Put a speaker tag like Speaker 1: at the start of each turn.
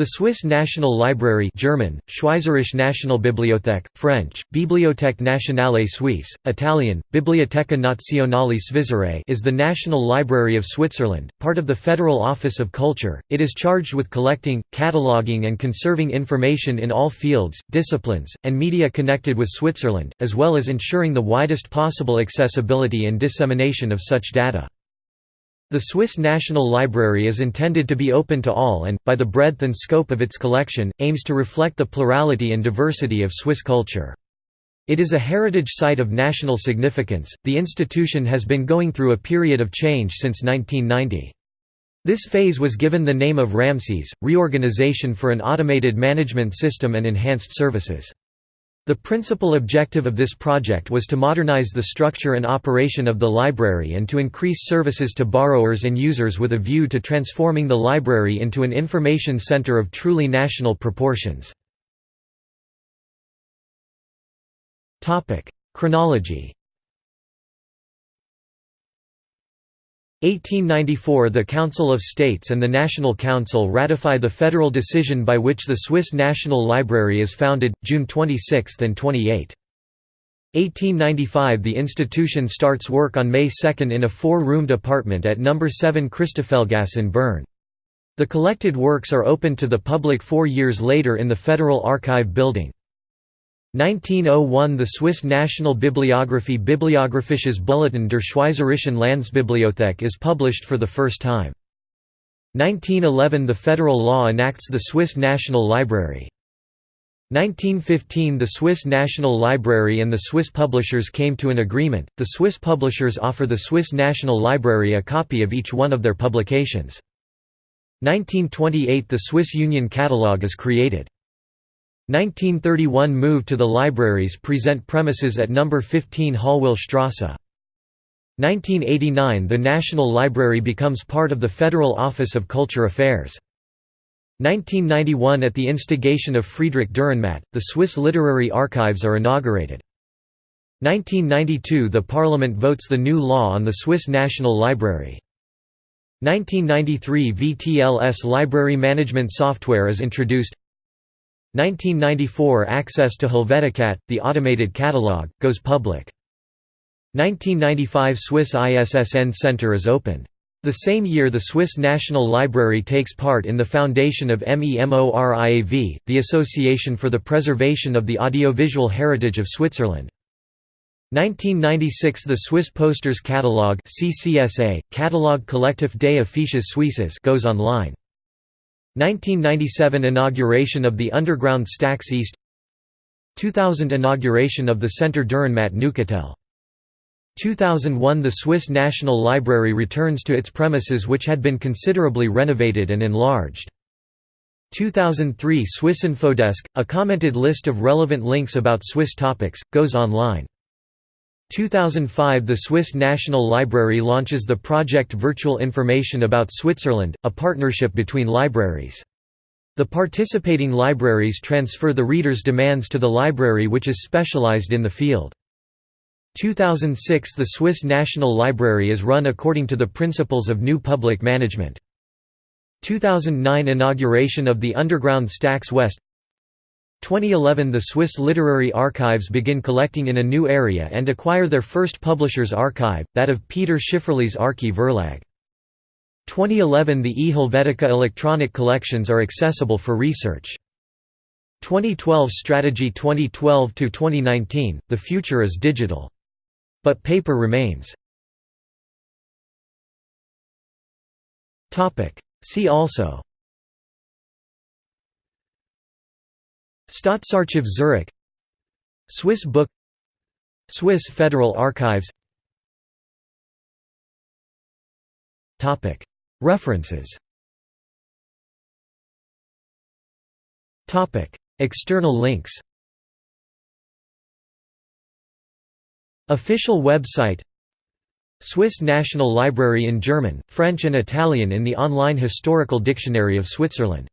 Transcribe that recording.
Speaker 1: The Swiss National Library German, Schweizerische Nationalbibliothek, French, Bibliothèque nationale suisse, Italian, Biblioteca Nazionale Svizzera is the National Library of Switzerland, part of the Federal Office of Culture. It is charged with collecting, cataloguing and conserving information in all fields, disciplines, and media connected with Switzerland, as well as ensuring the widest possible accessibility and dissemination of such data. The Swiss National Library is intended to be open to all and, by the breadth and scope of its collection, aims to reflect the plurality and diversity of Swiss culture. It is a heritage site of national significance. The institution has been going through a period of change since 1990. This phase was given the name of Ramses, reorganization for an automated management system and enhanced services. The principal objective of this project was to modernize the structure and operation of the library and to increase services to borrowers and users with a view to transforming the library into an information center of truly national proportions. Chronology 1894 The Council of States and the National Council ratify the federal decision by which the Swiss National Library is founded, June 26 and 28. 1895 The institution starts work on May 2 in a four-roomed apartment at No. 7 Christoffelgasse in Bern. The collected works are opened to the public four years later in the Federal Archive building. 1901 The Swiss National Bibliographie Bibliographisches Bulletin der Schweizerischen Landesbibliothek is published for the first time. 1911 The federal law enacts the Swiss National Library. 1915 The Swiss National Library and the Swiss publishers came to an agreement, the Swiss publishers offer the Swiss National Library a copy of each one of their publications. 1928 The Swiss Union Catalogue is created. 1931 move to the libraries present premises at No. 15 Strasse. 1989 – The National Library becomes part of the Federal Office of Culture Affairs. 1991 – At the instigation of Friedrich Dürrenmatt, the Swiss Literary Archives are inaugurated. 1992 – The Parliament votes the new law on the Swiss National Library. 1993 – VTLS library management software is introduced 1994 – Access to Helveticat, the automated catalogue, goes public. 1995 – Swiss ISSN Center is opened. The same year the Swiss National Library takes part in the foundation of MEMORIAV, the Association for the Preservation of the Audiovisual Heritage of Switzerland. 1996 – The Swiss Posters Catalogue CCSA, Catalogue Collectif des Affiches Suisses goes online. 1997 Inauguration of the underground Stax East 2000 Inauguration of the Centre Dürrenmatt Neuchâtel 2001 The Swiss National Library returns to its premises which had been considerably renovated and enlarged. 2003 Swiss Infodesk, a commented list of relevant links about Swiss topics, goes online. 2005 – The Swiss National Library launches the project Virtual Information about Switzerland, a partnership between libraries. The participating libraries transfer the reader's demands to the library which is specialized in the field. 2006 – The Swiss National Library is run according to the principles of New Public Management. 2009 – Inauguration of the underground Stax West 2011 The Swiss Literary Archives begin collecting in a new area and acquire their first publisher's archive, that of Peter Schifferli's Arche Verlag. 2011 The eHelvetica electronic collections are accessible for research. 2012 Strategy 2012–2019, the future is digital. But paper remains. See also Staatsarchiv Zurich. Swiss Book. Swiss Federal Archives. References. External links. Official website. Swiss National Library in German, French and Italian in the online Historical Dictionary of Switzerland